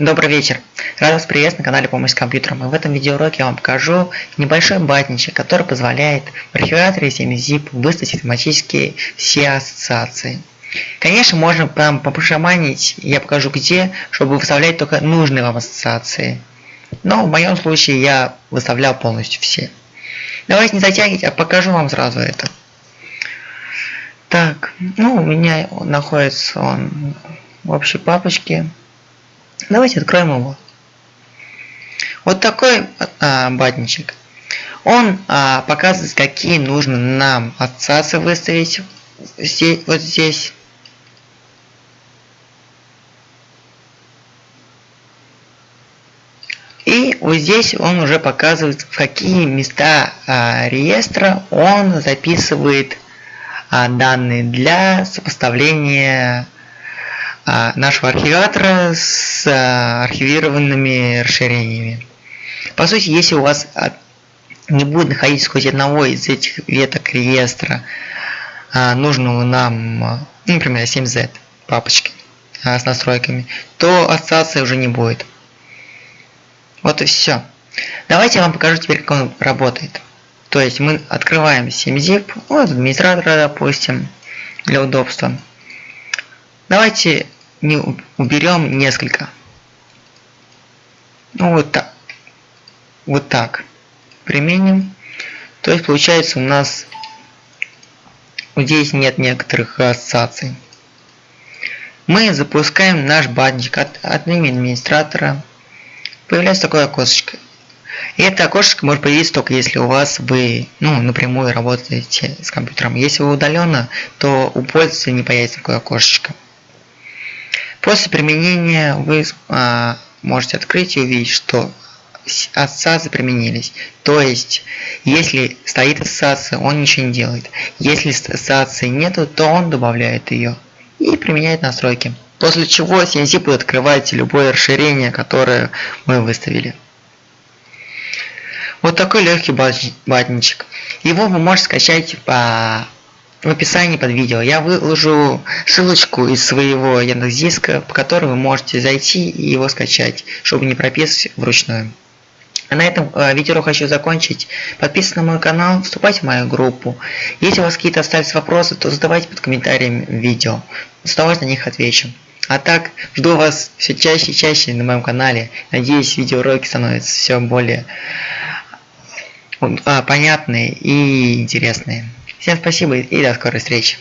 Добрый вечер! Рад вас приветствовать на канале Помощь с компьютером. И в этом видеоуроке я вам покажу небольшой батничек, который позволяет в архиваторе 7zip выставить автоматически все ассоциации. Конечно, можно прям попрошаманить, я покажу где, чтобы выставлять только нужные вам ассоциации. Но в моем случае я выставлял полностью все. Давайте не затягивать, а покажу вам сразу это. Так, ну у меня находится он в общей папочке. Давайте откроем его. Вот такой а, батничек. Он а, показывает, какие нужно нам ассоциации выставить здесь, вот здесь. И вот здесь он уже показывает, в какие места а, реестра он записывает а, данные для сопоставления нашего архиватора с а, архивированными расширениями. По сути, если у вас а, не будет находиться хоть одного из этих веток реестра, нужного нам, ну, например, 7z папочки с настройками, то ассоциации уже не будет. Вот и все. Давайте я вам покажу теперь, как он работает. То есть мы открываем 7zip, вот администратора, допустим, для удобства. Давайте не уберем несколько. Ну вот так. Вот так. Применим. То есть получается у нас вот здесь нет некоторых ассоциаций. Мы запускаем наш бадничек от, от имени администратора. Появляется такое окошечко. И это окошечко может появиться только если у вас вы ну, напрямую работаете с компьютером. Если вы удаленно, то у пользователя не появится такое окошечко. После применения вы а, можете открыть и увидеть, что ассоциации применились. То есть, если стоит ассоциация, он ничего не делает. Если ассоциации нету, то он добавляет ее и применяет настройки. После чего CNC будет открывать любое расширение, которое мы выставили. Вот такой легкий батничек. Его вы можете скачать по в описании под видео я выложу ссылочку из своего Яндекс.Диска, по которой вы можете зайти и его скачать, чтобы не прописывать вручную. А на этом э, видео хочу закончить. Подписывайтесь на мой канал, вступайте в мою группу. Если у вас какие-то остались вопросы, то задавайте под комментариями видео. С на них отвечу. А так, жду вас все чаще и чаще на моем канале. Надеюсь, видеоуроки становятся все более понятные и интересные. Всем спасибо и до скорой встречи.